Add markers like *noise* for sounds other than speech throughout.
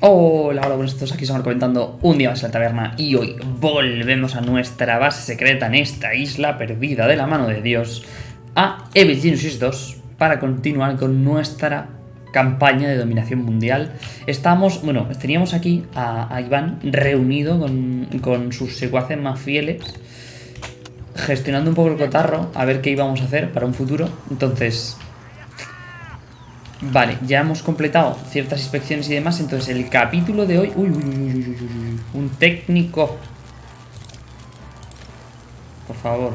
Hola, hola, buenos todos aquí estamos comentando un día más en la taberna y hoy volvemos a nuestra base secreta en esta isla perdida de la mano de Dios a Evil Genesis 2 para continuar con nuestra campaña de dominación mundial. Estamos, bueno, teníamos aquí a, a Iván reunido con, con sus secuaces más fieles gestionando un poco el cotarro a ver qué íbamos a hacer para un futuro. Entonces, Vale, ya hemos completado ciertas inspecciones y demás. Entonces, el capítulo de hoy. Uy, uy, uy, uy, uy. Un técnico. Por favor.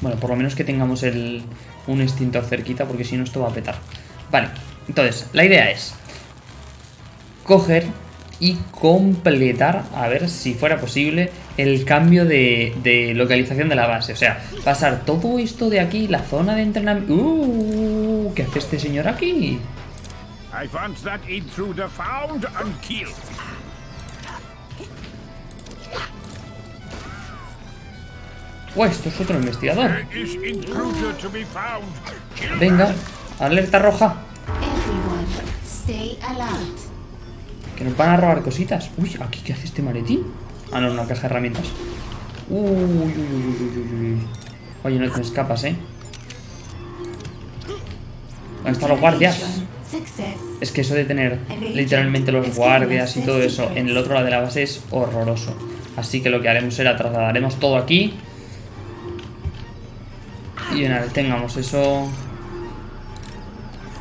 Bueno, por lo menos que tengamos el, un extintor cerquita, porque si no, esto va a petar. Vale, entonces, la idea es coger y completar, a ver si fuera posible, el cambio de, de, localización de la base. O sea, pasar todo esto de aquí, la zona de entrenamiento... ¡Uh! ¿Qué hace este señor aquí? Oh, esto es otro investigador. Venga, alerta roja. Que nos van a robar cositas. Uy, ¿aquí qué hace este maletín? Ah, no, una caja de herramientas. Uy, uy, uy, uy, uy. Oye, no te escapas, ¿eh? ¿Dónde están los guardias? Es que eso de tener literalmente los guardias y todo eso en el otro lado de la base es horroroso. Así que lo que haremos será trasladaremos todo aquí. Y una vez tengamos eso...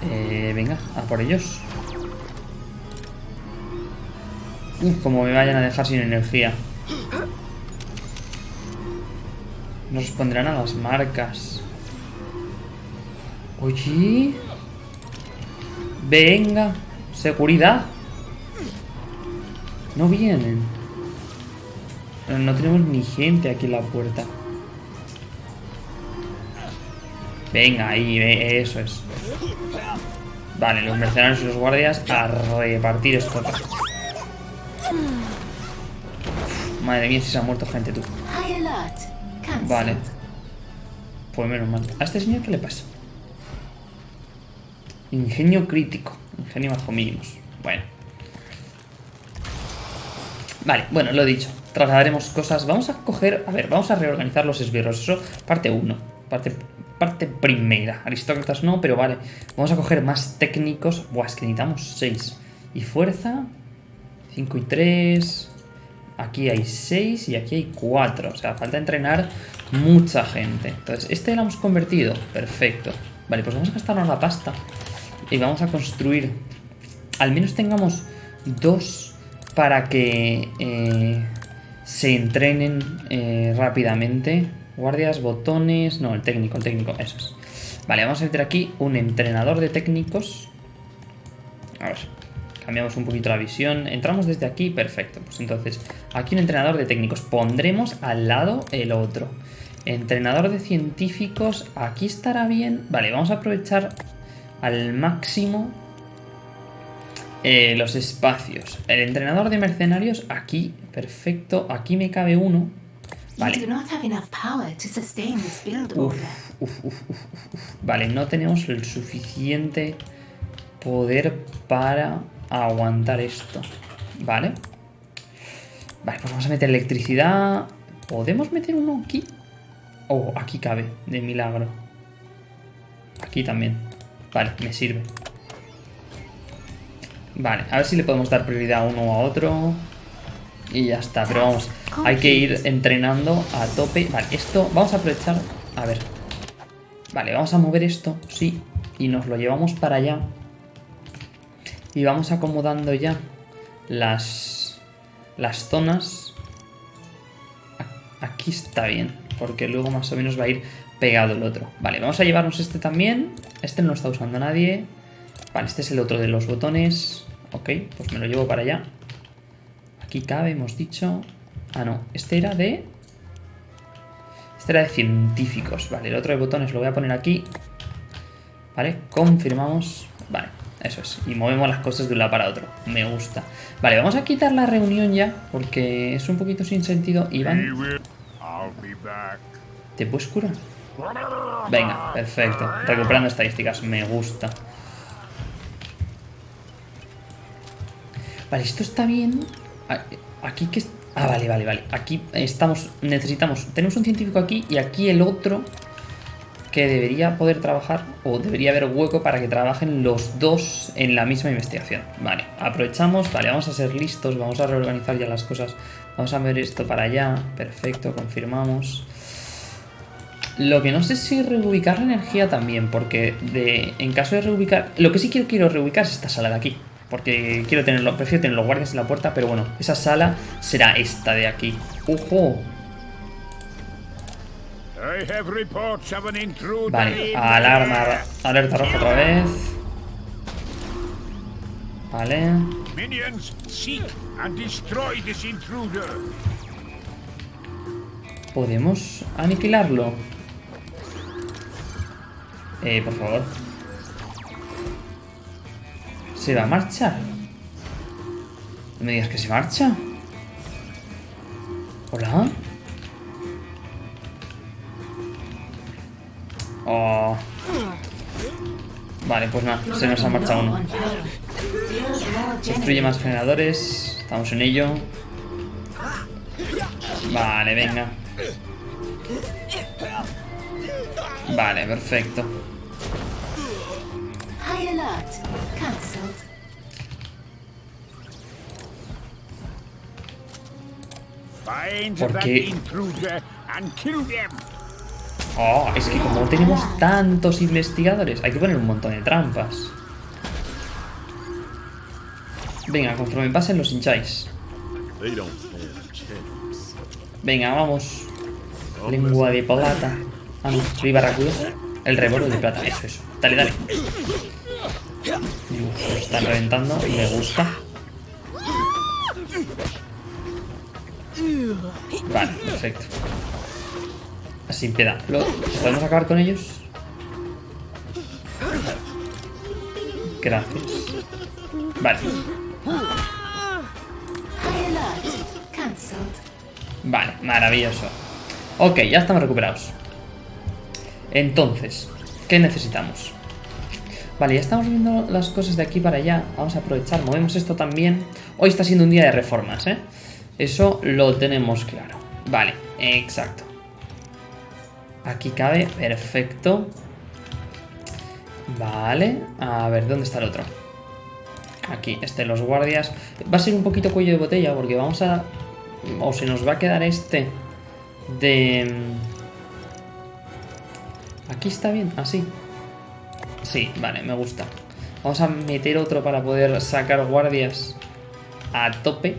Eh, venga, a por ellos. Uf, como me vayan a dejar sin energía. No responderán a las marcas. Oye. Venga. Seguridad. No vienen. No tenemos ni gente aquí en la puerta. Venga, ahí, eso es. Vale, los mercenarios y los guardias a repartir esto. Madre mía, si se ha muerto gente, tú. Vale. Pues menos mal. ¿A este señor qué le pasa? Ingenio crítico. Ingenio bajo mínimos. Bueno. Vale, bueno, lo he dicho. Trasladaremos cosas. Vamos a coger... A ver, vamos a reorganizar los esbirros. Eso, parte 1. Parte, parte primera. Aristócratas no, pero vale. Vamos a coger más técnicos. Buah, es que necesitamos 6. Y fuerza... 5 y 3... Aquí hay 6 y aquí hay 4. O sea, falta entrenar mucha gente. Entonces, este lo hemos convertido. Perfecto. Vale, pues vamos a gastarnos la pasta. Y vamos a construir... Al menos tengamos dos para que eh, se entrenen eh, rápidamente. Guardias, botones... No, el técnico, el técnico, eso es. Vale, vamos a meter aquí un entrenador de técnicos. A ver, cambiamos un poquito la visión. Entramos desde aquí, perfecto. Pues entonces, aquí un entrenador de técnicos. Pondremos al lado el otro. Entrenador de científicos, aquí estará bien. Vale, vamos a aprovechar al máximo eh, los espacios. El entrenador de mercenarios, aquí, perfecto. Aquí me cabe uno. Vale. vale, no tenemos el suficiente poder para aguantar esto. ¿Vale? Vale, pues vamos a meter electricidad. ¿Podemos meter uno aquí? Oh, aquí cabe, de milagro. Aquí también. Vale, me sirve. Vale, a ver si le podemos dar prioridad a uno o a otro. Y ya está, pero vamos, hay que ir entrenando a tope. Vale, esto, vamos a aprovechar... A ver. Vale, vamos a mover esto, sí. Y nos lo llevamos para allá. Y vamos acomodando ya las, las zonas. Aquí está bien, porque luego más o menos va a ir pegado el otro. Vale, vamos a llevarnos este también. Este no lo está usando nadie. Vale, este es el otro de los botones. Ok, pues me lo llevo para allá. Aquí cabe, hemos dicho. Ah, no, este era de... Este era de científicos. Vale, el otro de botones lo voy a poner aquí. Vale, confirmamos. Vale, eso es, y movemos las cosas de un lado para otro. Me gusta. Vale, vamos a quitar la reunión ya, porque es un poquito sin sentido. Iván, ¿te puedes curar? Venga, perfecto. Recuperando estadísticas, me gusta. Vale, esto está bien. Aquí que... Ah, vale, vale, vale. Aquí estamos... Necesitamos... Tenemos un científico aquí y aquí el otro que debería poder trabajar o debería haber hueco para que trabajen los dos en la misma investigación. Vale, aprovechamos, vale, vamos a ser listos, vamos a reorganizar ya las cosas. Vamos a ver esto para allá, perfecto, confirmamos. Lo que no sé si reubicar la energía también, porque en caso de reubicar... Lo que sí quiero, quiero reubicar es esta sala de aquí. Porque quiero tenerlo, prefiero tener los guardias en la puerta, pero bueno, esa sala será esta de aquí. ¡Ojo! Vale, alarma, alerta roja otra vez. Vale. Minions, seek and destroy this intruder. ¿Podemos aniquilarlo? Eh, por favor. ¿Se va a marchar? No me digas que se marcha. ¿Hola? Oh. Vale, pues nada, se nos ha marchado uno. Construye más generadores. Estamos en ello. Vale, venga. Vale, perfecto. High Oh, es que como tenemos tantos investigadores, hay que poner un montón de trampas. Venga, conforme pasen los hincháis. Venga, vamos. Lengua de plata. Ah, no, soy barracudo. El reboro de plata, eso, eso. Dale, dale. Lo están reventando me gusta. Vale, perfecto. Sin piedad. ¿Podemos acabar con ellos? Gracias. Vale, vale, maravilloso. Ok, ya estamos recuperados. Entonces, ¿qué necesitamos? Vale, ya estamos viendo las cosas de aquí para allá. Vamos a aprovechar, movemos esto también. Hoy está siendo un día de reformas, ¿eh? Eso lo tenemos claro. Vale, exacto. Aquí cabe, perfecto. Vale, a ver, ¿dónde está el otro? Aquí, este, los guardias. Va a ser un poquito cuello de botella porque vamos a... O se nos va a quedar este de... Aquí está bien, así. Sí, vale, me gusta. Vamos a meter otro para poder sacar guardias a tope.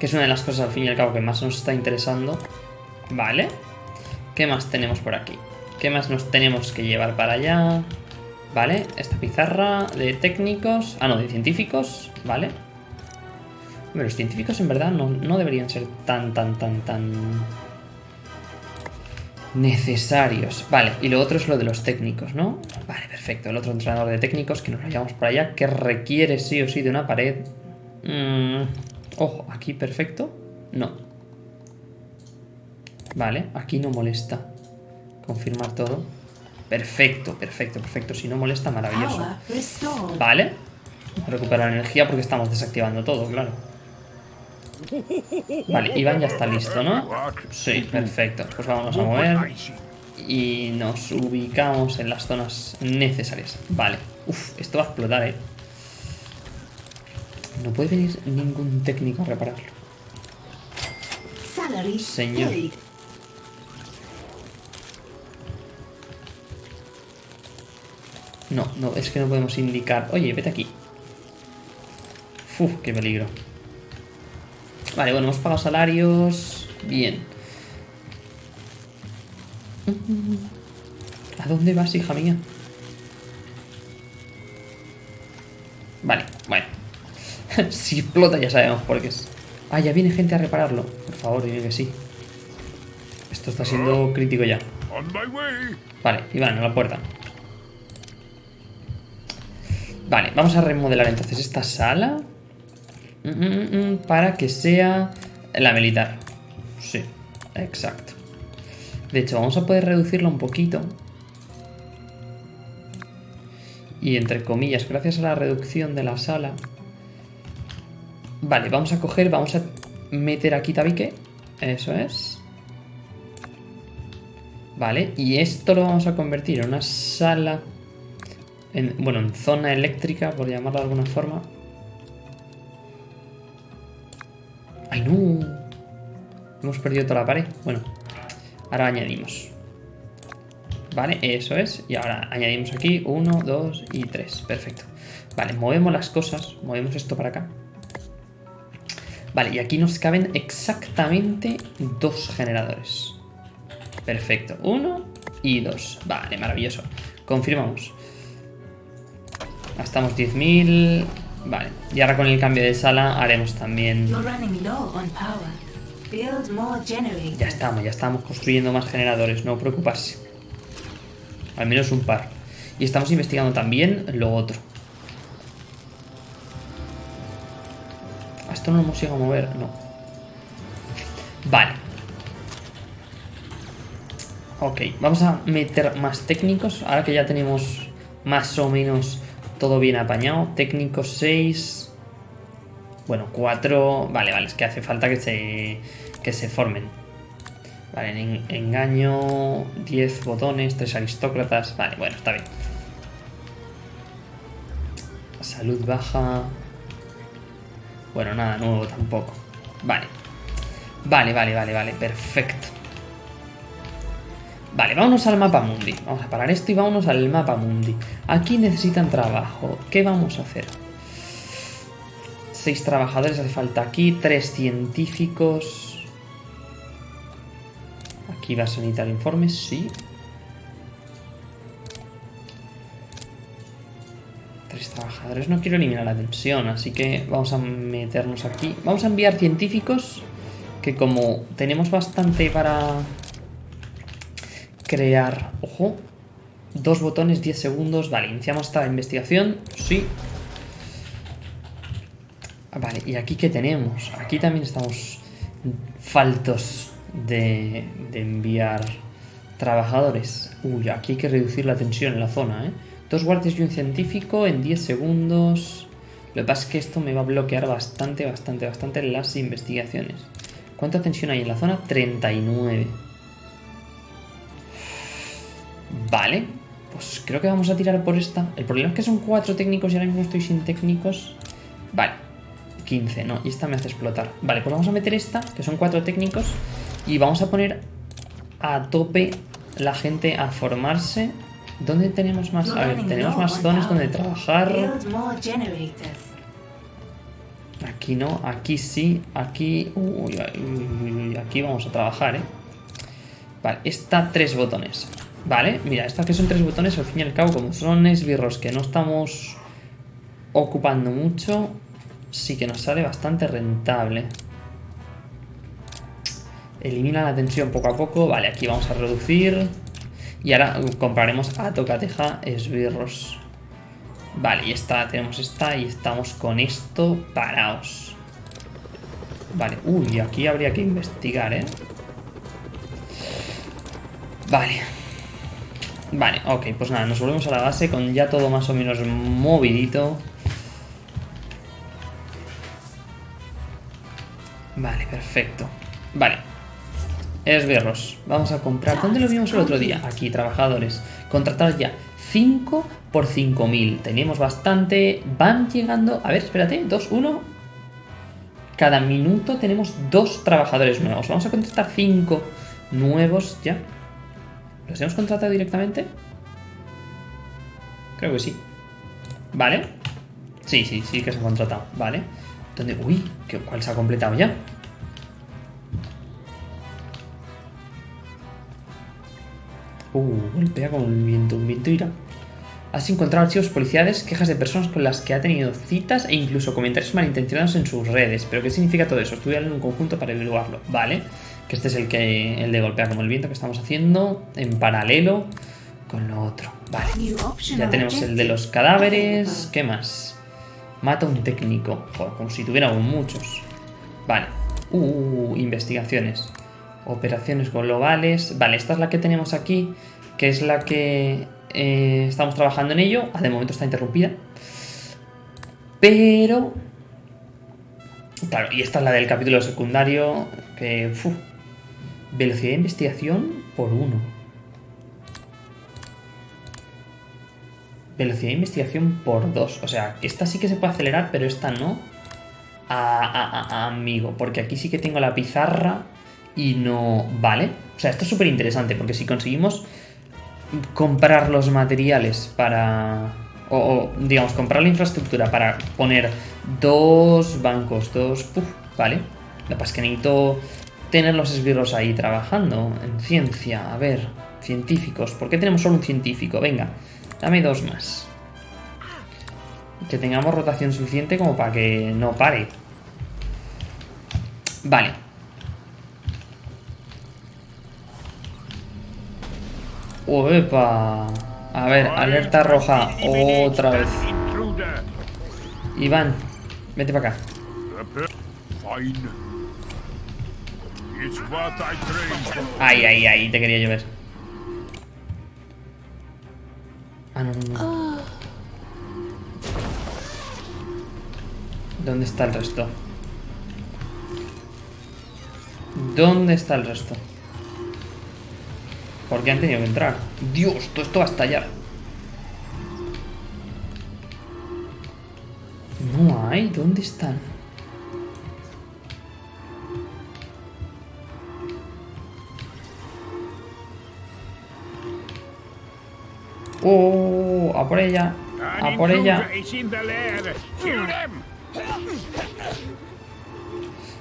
Que es una de las cosas al fin y al cabo que más nos está interesando. Vale. ¿Qué más tenemos por aquí? ¿Qué más nos tenemos que llevar para allá? Vale, esta pizarra de técnicos... Ah, no, de científicos. Vale. Hombre, los científicos en verdad no, no deberían ser tan, tan, tan, tan... Necesarios. Vale, y lo otro es lo de los técnicos, ¿no? Vale, perfecto. El otro entrenador de técnicos que nos lo llevamos para allá, que requiere sí o sí de una pared. Mm, Ojo, aquí perfecto. No. Vale, aquí no molesta. Confirmar todo. Perfecto, perfecto, perfecto. Si no molesta, maravilloso. Vale. Recuperar energía porque estamos desactivando todo, claro. Vale, Iván ya está listo, ¿no? Sí, perfecto. Pues vamos a mover y nos ubicamos en las zonas necesarias. Vale. Uf, esto va a explotar, ¿eh? No puede venir ningún técnico a repararlo. Señor. No, no, es que no podemos indicar. Oye, vete aquí. Uf, qué peligro. Vale, bueno, hemos pagado salarios. Bien. ¿A dónde vas, hija mía? Vale, bueno. *laughs* si explota ya sabemos por qué es. Ah, ya viene gente a repararlo. Por favor, dime que sí. Esto está siendo crítico ya. Vale, Iván, a la puerta. Vale, vamos a remodelar entonces esta sala. Mm, mm, mm, para que sea la militar. Sí, exacto. De hecho, vamos a poder reducirla un poquito. Y entre comillas, gracias a la reducción de la sala... Vale, vamos a coger, vamos a meter aquí tabique. Eso es. Vale, y esto lo vamos a convertir en una sala... En, bueno, en zona eléctrica, por llamarlo de alguna forma. ¡Ay, no! Hemos perdido toda la pared. Bueno, ahora añadimos. Vale, eso es. Y ahora añadimos aquí 1, 2 y 3. Perfecto. Vale, movemos las cosas. Movemos esto para acá. Vale, y aquí nos caben exactamente dos generadores. Perfecto. Uno y dos. Vale, maravilloso. Confirmamos. Gastamos 10.000. Vale. Y ahora con el cambio de sala haremos también... Ya estamos, ya estamos construyendo más generadores, no preocuparse. Al menos un par. Y estamos investigando también lo otro. ¿A esto no lo hemos llegado a mover? No. Vale. Ok, vamos a meter más técnicos. Ahora que ya tenemos más o menos todo bien apañado. Técnicos 6. Bueno, 4. Vale, vale, es que hace falta que se, que se formen. Vale, en, engaño, 10 botones, 3 aristócratas. Vale, bueno, está bien. Salud baja. Bueno, nada nuevo tampoco. Vale. Vale, vale, vale, vale, perfecto. Vale, vámonos al mapa mundi. Vamos a parar esto y vámonos al mapa mundi. Aquí necesitan trabajo. ¿Qué vamos a hacer? Seis trabajadores hace falta aquí, tres científicos. Aquí vas a necesitar informes, sí. Tres trabajadores. No quiero eliminar la tensión, así que vamos a meternos aquí. Vamos a enviar científicos que como tenemos bastante para crear... Ojo. Dos botones, 10 segundos. Vale, iniciamos esta investigación. Sí. Vale, ¿y aquí qué tenemos? Aquí también estamos faltos de, de enviar trabajadores. Uy, aquí hay que reducir la tensión en la zona, ¿eh? Dos guardias y un científico en 10 segundos. Lo que pasa es que esto me va a bloquear bastante, bastante, bastante las investigaciones. ¿Cuánta tensión hay en la zona? 39. Vale, pues creo que vamos a tirar por esta. El problema es que son cuatro técnicos y ahora mismo estoy sin técnicos. Vale, 15, no, y esta me hace explotar. Vale, pues vamos a meter esta, que son cuatro técnicos, y vamos a poner a tope la gente a formarse. ¿Dónde tenemos más? A ver, tenemos más zonas donde trabajar. Aquí no, aquí sí, aquí... Uy, uy, uy, aquí vamos a trabajar, ¿eh? Vale, esta tres botones. Vale, mira, estas que son tres botones, al fin y al cabo, como son esbirros que no estamos ocupando mucho, sí que nos sale bastante rentable. Elimina la tensión poco a poco. Vale, aquí vamos a reducir. Y ahora compraremos a tocateja esbirros. Vale, y esta, tenemos esta y estamos con esto parados. Vale, uy, aquí habría que investigar, ¿eh? Vale. Vale, ok, pues nada, nos volvemos a la base con ya todo más o menos movidito. Vale, perfecto. Vale. Esbirros. Vamos a comprar. ¿Dónde lo vimos el otro día? Aquí, trabajadores. Contratar ya 5 por 5.000. Tenemos bastante. Van llegando... A ver, espérate. 2, 1. Cada minuto tenemos dos trabajadores nuevos. Vamos a contratar 5 nuevos ya. ¿Los hemos contratado directamente? Creo que sí. Vale. Sí, sí, sí que se ha contratado. Vale. ¿Dónde? Uy, ¿qué- ¿cuál se ha completado ya? Uh, golpea con el viento, un viento irá. Has encontrado archivos policiales, quejas de personas con las que ha tenido citas e incluso comentarios malintencionados en sus redes. ¿Pero qué significa todo eso? Estudiar en un conjunto para evaluarlo. Vale. Que este es el que el de golpear como el viento que estamos haciendo en paralelo con lo otro. Vale. Ya tenemos el de los cadáveres. ¿Qué más? Mata a un técnico. Joder, como si tuviéramos muchos. Vale. Uh, investigaciones. Operaciones globales. Vale, esta es la que tenemos aquí. Que es la que eh, estamos trabajando en ello. Ah, de momento está interrumpida. Pero... Claro, y esta es la del capítulo secundario. Que... velocidad de investigación por uno. Velocidad de investigación por dos. O sea, esta sí que se puede acelerar, pero esta no. A- amigo, porque aquí sí que tengo la pizarra y no... Vale. O sea, esto es súper interesante, porque si conseguimos comprar los materiales para... O, digamos, comprar la infraestructura para poner dos bancos, dos... Puf, vale. Lo que pasa es que necesito tener los esbirros ahí trabajando en ciencia. A ver, científicos. ¿Por qué tenemos solo un científico? Venga, dame dos más. Que tengamos rotación suficiente como para que no pare. Vale. Uepa. A ver, alerta roja. Otra vez. Iván, vete para acá. Ay, ay, ay, te quería llover. Ah, no, no, no. ¿Dónde está el resto? ¿Dónde está el resto? ¿Por qué han tenido que entrar? Dios, todo esto va a estallar. No hay, ¿dónde están? ¡Oh! ¡A por ella! ¡A por ella!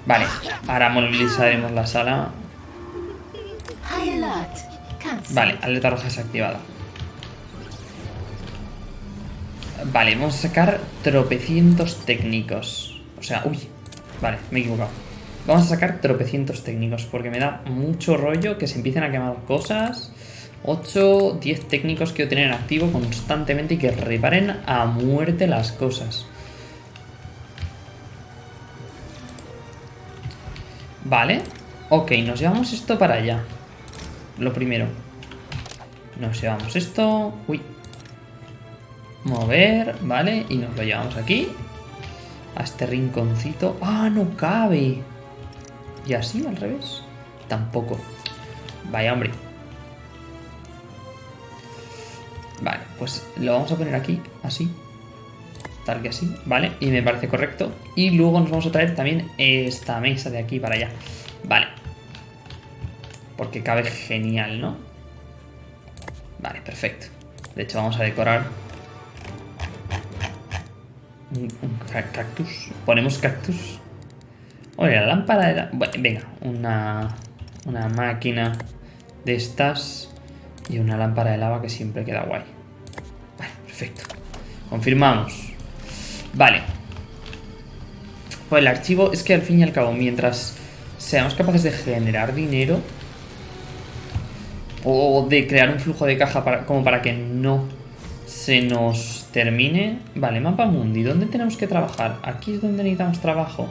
Vale, ahora movilizaremos la sala. Vale, alerta roja desactivada. Vale, vamos a sacar tropecientos técnicos. O sea, uy, vale, me he equivocado. Vamos a sacar tropecientos técnicos porque me da mucho rollo que se empiecen a quemar cosas. 8, 10 técnicos que yo tener en activo constantemente y que reparen a muerte las cosas. Vale, ok, nos llevamos esto para allá. Lo primero. Nos llevamos esto. Uy. Mover, vale. Y nos lo llevamos aquí. A este rinconcito. ¡Ah, no cabe! ¿Y así, al revés? Tampoco. Vaya, hombre. Vale, pues lo vamos a poner aquí, así. Tal que así, ¿vale? Y me parece correcto. Y luego nos vamos a traer también esta mesa de aquí para allá. Vale. Porque cabe genial, ¿no? Vale, perfecto. De hecho, vamos a decorar un, un ca- cactus. Ponemos cactus. Oye, la lámpara de la... Bueno, venga, una, una máquina de estas y una lámpara de lava que siempre queda guay. Vale, perfecto. Confirmamos. Vale. Pues el archivo es que al fin y al cabo, mientras seamos capaces de generar dinero o de crear un flujo de caja para, como para que no se nos termine. Vale, mapa mundi. ¿Dónde tenemos que trabajar? Aquí es donde necesitamos trabajo.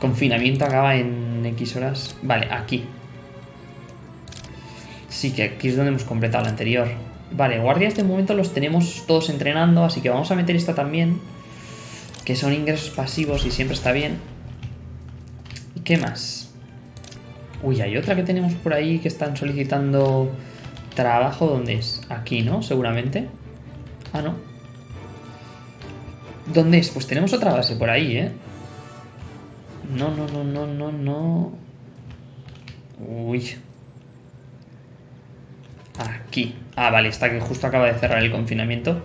Confinamiento acaba en X horas. Vale, aquí. Sí, que aquí es donde hemos completado la anterior. Vale, guardias de momento los tenemos todos entrenando, así que vamos a meter esta también. Que son ingresos pasivos y siempre está bien. ¿Y qué más? Uy, hay otra que tenemos por ahí que están solicitando trabajo. ¿Dónde es? Aquí, ¿no? Seguramente. Ah, no. ¿Dónde es? Pues tenemos otra base por ahí, ¿eh? No, no, no, no, no, no. Uy. Aquí. Ah, vale, está que justo acaba de cerrar el confinamiento.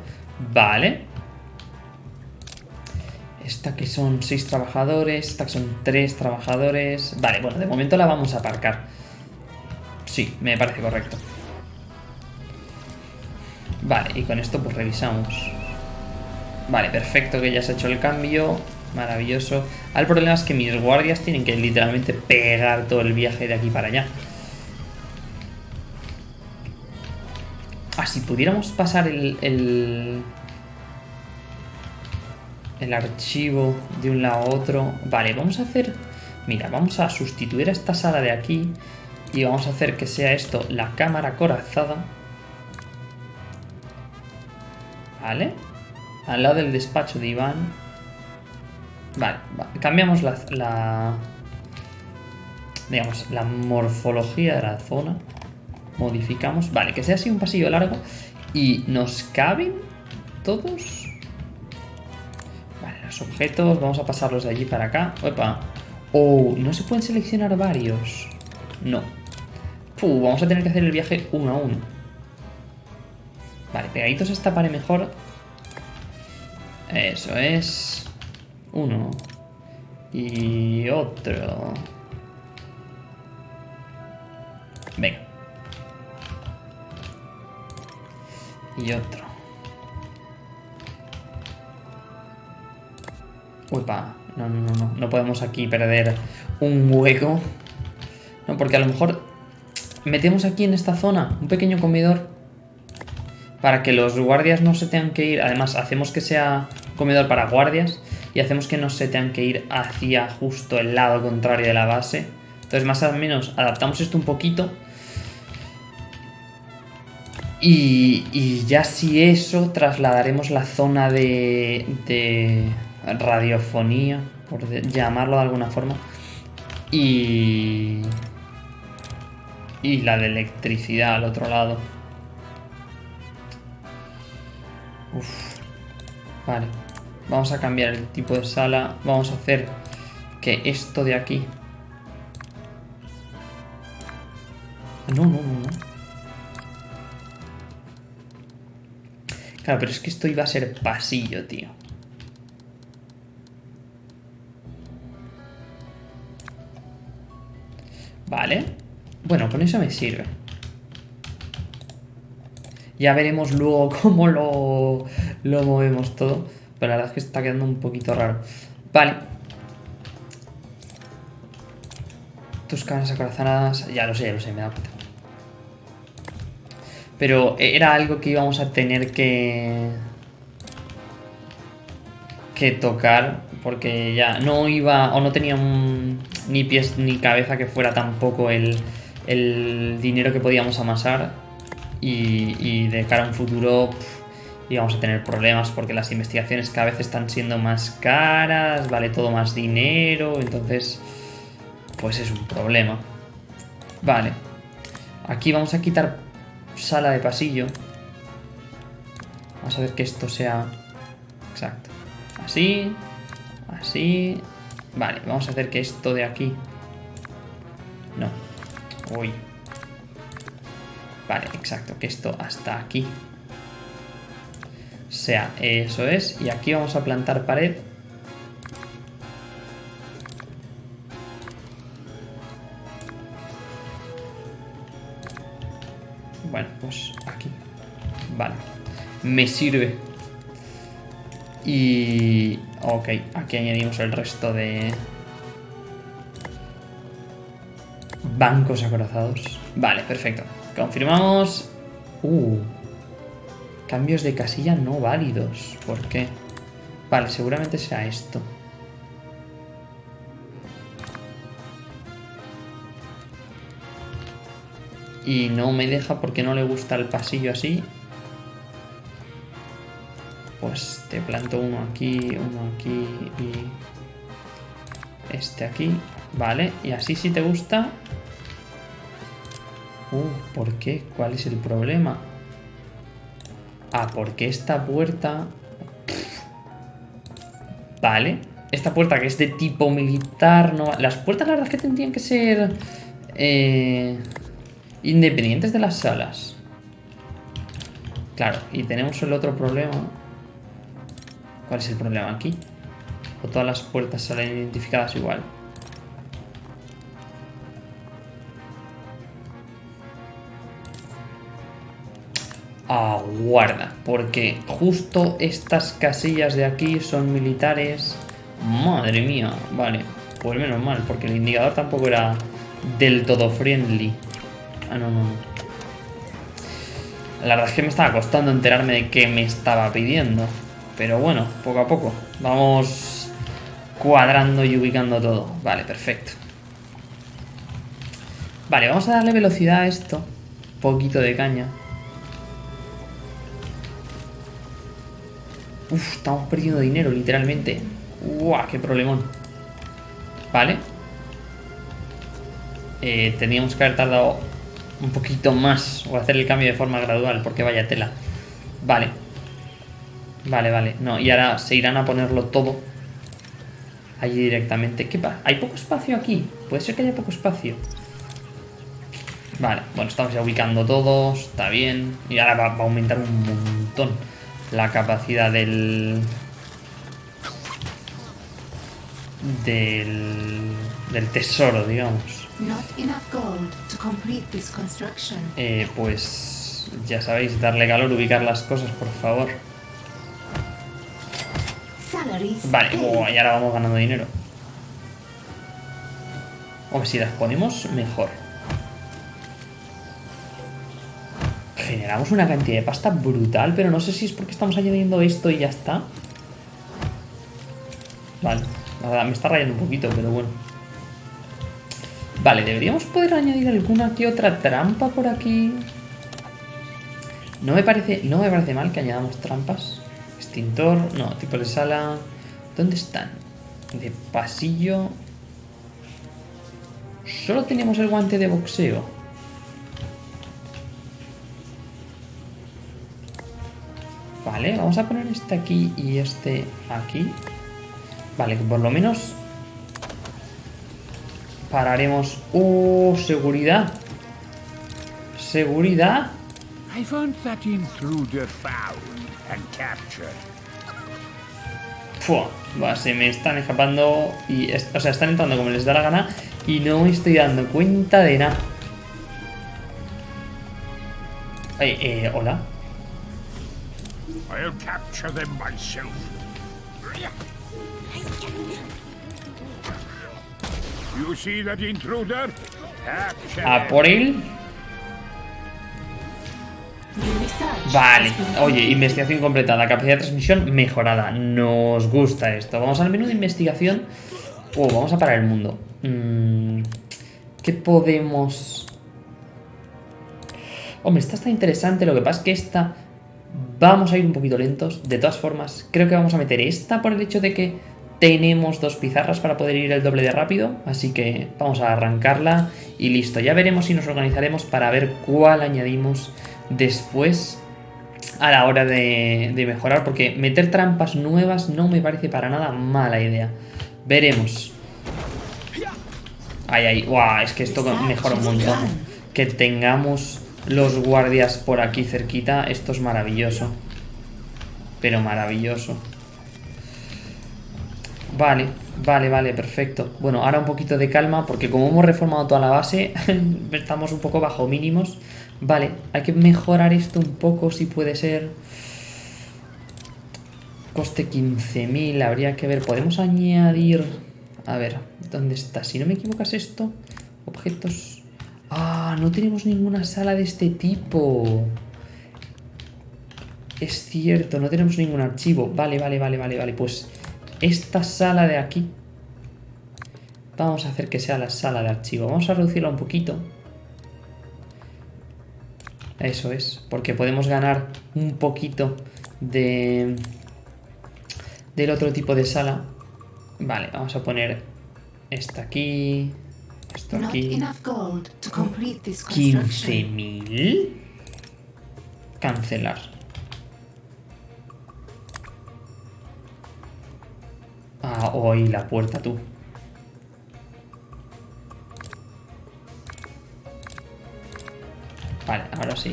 Vale. Esta que son 6 trabajadores, esta que son 3 trabajadores. Vale, bueno, de momento la vamos a aparcar. Sí, me parece correcto. Vale, y con esto pues revisamos. Vale, perfecto que ya se ha hecho el cambio. Maravilloso. Ah, El problema es que mis guardias tienen que literalmente pegar todo el viaje de aquí para allá. Ah, si pudiéramos pasar el, el archivo de un lado a otro. Vale, vamos a hacer... Mira, vamos a sustituir a esta sala de aquí y vamos a hacer que sea esto la cámara corazada. Vale. Al lado del despacho de Iván. Vale, va- cambiamos la, la... Digamos, la morfología de la zona. Modificamos. Vale, que sea así un pasillo largo. Y nos caben todos. Objetos. Vamos a pasarlos de allí para acá. Opa. Oh, no se pueden seleccionar varios. No. Puh, vamos a tener que hacer el viaje uno a uno. Vale, pegaditos a esta pared mejor. Eso es. Uno. Y otro. Venga. Y otro. Uepa. No, no, no, no. No podemos aquí perder un hueco. No, porque a lo mejor metemos aquí en esta zona un pequeño comedor para que los guardias no se tengan que ir. Además, hacemos que sea comedor para guardias y hacemos que no se tengan que ir hacia justo el lado contrario de la base. Entonces, más o menos, adaptamos esto un poquito. Y, y ya si eso, trasladaremos la zona de radiofonía, por llamarlo de alguna forma. Y... Y la de electricidad al otro lado. Uf. Vale. Vamos a cambiar el tipo de sala. Vamos a hacer que esto de aquí... No, no, no, no. Claro, pero es que esto iba a ser pasillo, tío. Vale. Bueno, con eso me sirve. Ya veremos luego *laughs* cómo lo, lo movemos todo. Pero la verdad es que está quedando un poquito raro. Vale. Tus caras acorazonadas. Ya lo sé, ya lo sé, me da cuenta. Pero era algo que íbamos a tener que... Que tocar. Porque ya no iba... O no tenía un- ni pies ni cabeza que fuera tampoco el, el dinero que podíamos amasar. Y, y de cara a un futuro pf, íbamos a tener problemas porque las investigaciones cada vez están siendo más caras, vale todo más dinero, entonces pues es un problema. Vale, aquí vamos a quitar sala de pasillo. Vamos a ver que esto sea exacto. Así, así. Vale, vamos a hacer que esto de aquí. No. Uy. Vale, exacto, que esto hasta aquí sea, eso es. Y aquí vamos a plantar pared. Bueno, pues aquí. Vale. Me sirve. Y... Ok, aquí añadimos el resto de... Bancos acorazados. Vale, perfecto. Confirmamos. Uh. Cambios de casilla no válidos. ¿Por qué? Vale, seguramente sea esto. Y no me deja porque no le gusta el pasillo así. Pues te planto uno aquí, uno aquí y este aquí. Vale, y así si te gusta. Uh, ¿por qué? ¿Cuál es el problema? Ah, porque esta puerta... Vale. Esta puerta que es de tipo militar, no... Las puertas la verdad que tendrían que ser... eh, independientes de las salas. Claro, y tenemos el otro problema. ¿Cuál es el problema aquí? O todas las puertas salen identificadas igual. Aguarda, porque justo estas casillas de aquí son militares. Madre mía, vale, pues menos mal, porque el indicador tampoco era del todo friendly. Ah, no, no, no. La verdad es que me estaba costando enterarme de qué me estaba pidiendo. Pero bueno, poco a poco. Vamos cuadrando y ubicando todo. Vale, perfecto. Vale, vamos a darle velocidad a esto. Poquito de caña. Uf, estamos perdiendo dinero, literalmente. Uah, qué problemón. Vale. Eh, teníamos que haber tardado un poquito más o hacer el cambio de forma gradual, porque vaya tela. Vale. Vale, vale. No, y ahora se irán a ponerlo todo allí directamente. ¿Qué pasa? ¿Hay poco espacio aquí? Puede ser que haya poco espacio. Vale, bueno, estamos ya ubicando todos, está bien. Y ahora va, va a aumentar un montón la capacidad del... Del... Del tesoro, digamos. Eh, pues ya sabéis, darle calor, ubicar las cosas, por favor. Vale, buah, y ahora vamos ganando dinero. Hombre, si las ponemos, mejor. Generamos una cantidad de pasta brutal, pero no sé si es porque estamos añadiendo esto y ya está. Vale, la verdad, me está rayando un poquito, pero bueno. Vale, deberíamos poder añadir alguna que otra trampa por aquí. No me parece, no me parece mal que añadamos trampas. Extintor, no, tipos de sala. ¿Dónde están? De pasillo. Solo tenemos el guante de boxeo. Vale, vamos a poner este aquí y este aquí. Vale, que por lo menos pararemos. ¡Oh! Seguridad. Seguridad. I want that intruder found and captured. Va, se me están escapando y, o sea, están entrando como les da la gana y no me estoy dando cuenta de nada. Eh, eh, hola. I'll capture them myself. You see that intruder? Capture A them. por él. Vale. Oye, investigación completada. Capacidad de transmisión mejorada. Nos gusta esto. Vamos al menú de investigación. Oh, vamos a parar el mundo. Mm, ¿Qué podemos...? Hombre, esta está interesante. Lo que pasa es que esta... Vamos a ir un poquito lentos. De todas formas, creo que vamos a meter esta por el hecho de que tenemos dos pizarras para poder ir el doble de rápido. Así que vamos a arrancarla y listo. Ya veremos si nos organizaremos para ver cuál añadimos después a la hora de, de mejorar. Porque meter trampas nuevas no me parece para nada mala idea. Veremos. Ay, ay, guau, es que esto mejora un montón. Que tengamos los guardias por aquí cerquita, esto es maravilloso. Pero maravilloso. Vale, vale, vale, perfecto. Bueno, ahora un poquito de calma, porque como hemos reformado toda la base, *laughs* estamos un poco bajo mínimos. Vale, hay que mejorar esto un poco, si puede ser. Coste 15.000, habría que ver. Podemos añadir... A ver, ¿dónde está? Si no me equivoco es esto. Objetos... Ah, no tenemos ninguna sala de este tipo. Es cierto, no tenemos ningún archivo. Vale, vale, vale, vale, vale. Pues esta sala de aquí... Vamos a hacer que sea la sala de archivo. Vamos a reducirla un poquito. Eso es, porque podemos ganar un poquito de del otro tipo de sala. Vale, vamos a poner esta aquí, esto aquí. enough gold to complete this construction. 15.000. Cancelar. Ah, hoy la puerta tú. Vale, ahora sí.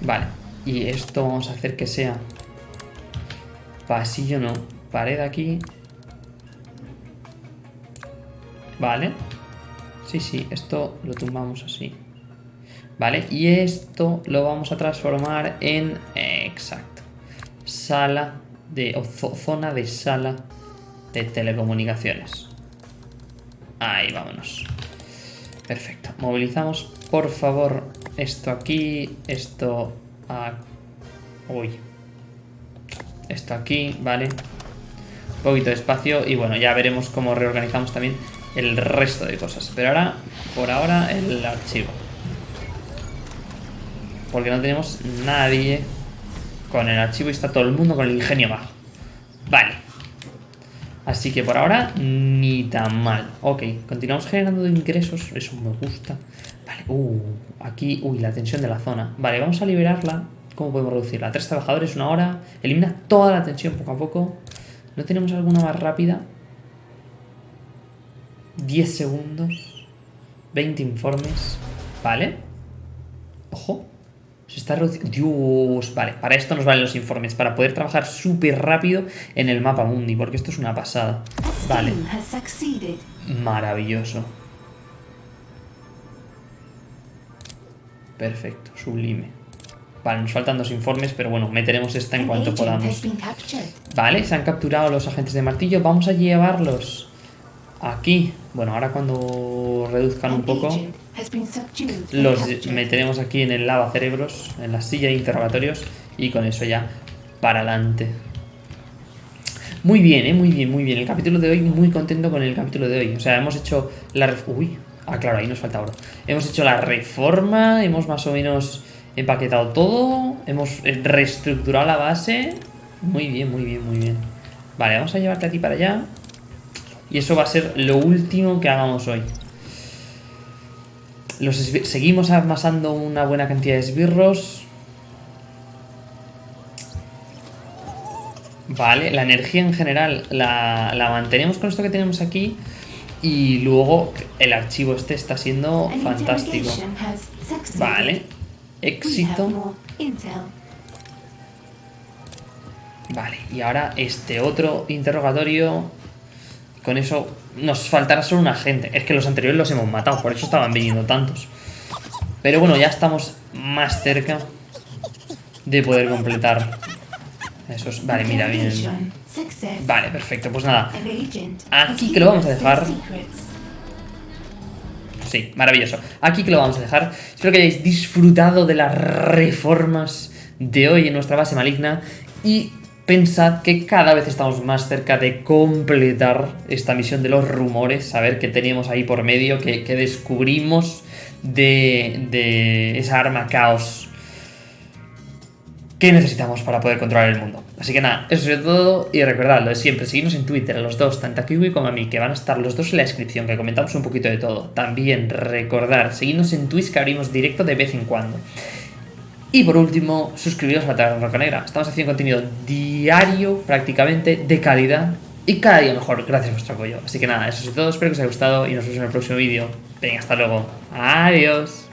Vale, y esto vamos a hacer que sea pasillo, no, pared aquí. Vale. Sí, sí, esto lo tumbamos así. Vale, y esto lo vamos a transformar en... exacto. Sala de... zona de sala de telecomunicaciones. Ahí, vámonos. Perfecto. Movilizamos, por favor, esto aquí, esto... a- Uy. Esto aquí, vale. Un poquito de espacio y bueno, ya veremos cómo reorganizamos también el resto de cosas. Pero ahora, por ahora, el archivo. Porque no tenemos nadie con el archivo está todo el mundo con el ingenio bajo. Vale. Así que por ahora, ni tan mal. Ok, continuamos generando ingresos. Eso me gusta. Vale, uh, aquí, uy, la tensión de la zona. Vale, vamos a liberarla. ¿Cómo podemos reducirla? Tres trabajadores, una hora. Elimina toda la tensión poco a poco. ¿No tenemos alguna más rápida? 10 segundos. 20 informes. Vale. Ojo. Se está reduciendo. Dios. Vale, para esto nos valen los informes. Para poder trabajar súper rápido en el mapa mundi. Porque esto es una pasada. A Vale. Maravilloso. Perfecto, sublime. Vale, nos faltan dos informes, pero bueno, meteremos esta en An cuanto podamos. Vale, se han capturado los agentes de martillo. Vamos a llevarlos aquí. Bueno, ahora cuando reduzcan un poco, los meteremos aquí en el lava cerebros, en la silla de interrogatorios, y con eso ya para adelante. Muy bien, eh, muy bien, muy bien. El capítulo de hoy, muy contento con el capítulo de hoy. O sea, hemos hecho la... ref- Uy, ah, claro, ahí nos falta oro. Hemos hecho la reforma, hemos más o menos empaquetado todo, hemos reestructurado la base. Muy bien, muy bien, muy bien. Vale, vamos a llevarte a ti para allá. Y eso va a ser lo último que hagamos hoy. Los seguimos amasando una buena cantidad de esbirros. Vale, la energía en general la, la mantenemos con esto que tenemos aquí. Y luego el archivo este está siendo An fantástico. Vale, éxito. Vale, y ahora este otro interrogatorio. Con eso nos faltará solo un agente. Es que los anteriores los hemos matado, por eso estaban viniendo tantos. Pero bueno, ya estamos más cerca de poder completar esos. Vale, mira, bien. Vale, perfecto, pues nada. Aquí que lo vamos a dejar. Sí, maravilloso. Aquí que lo vamos a dejar. Espero que hayáis disfrutado de las reformas de hoy en nuestra base maligna. Y pensad que cada vez estamos más cerca de completar esta misión de los rumores. Saber qué teníamos ahí por medio, que descubrimos de, esa arma caos que necesitamos para poder controlar el mundo. Así que nada, eso es todo y recordad lo de siempre, seguidnos en Twitter a los dos, tanto a Kiwi como a mí, que van a estar los dos en la descripción, que comentamos un poquito de todo. También recordar, seguidnos en Twitch que abrimos directo de vez en cuando. Y por último, suscribiros a la Taberna Roca Negra. Estamos haciendo contenido diario, prácticamente, de calidad y cada día mejor, gracias a vuestro apoyo. Así que nada, eso es todo, espero que os haya gustado y nos vemos en el próximo vídeo. Venga, hasta luego. Adiós.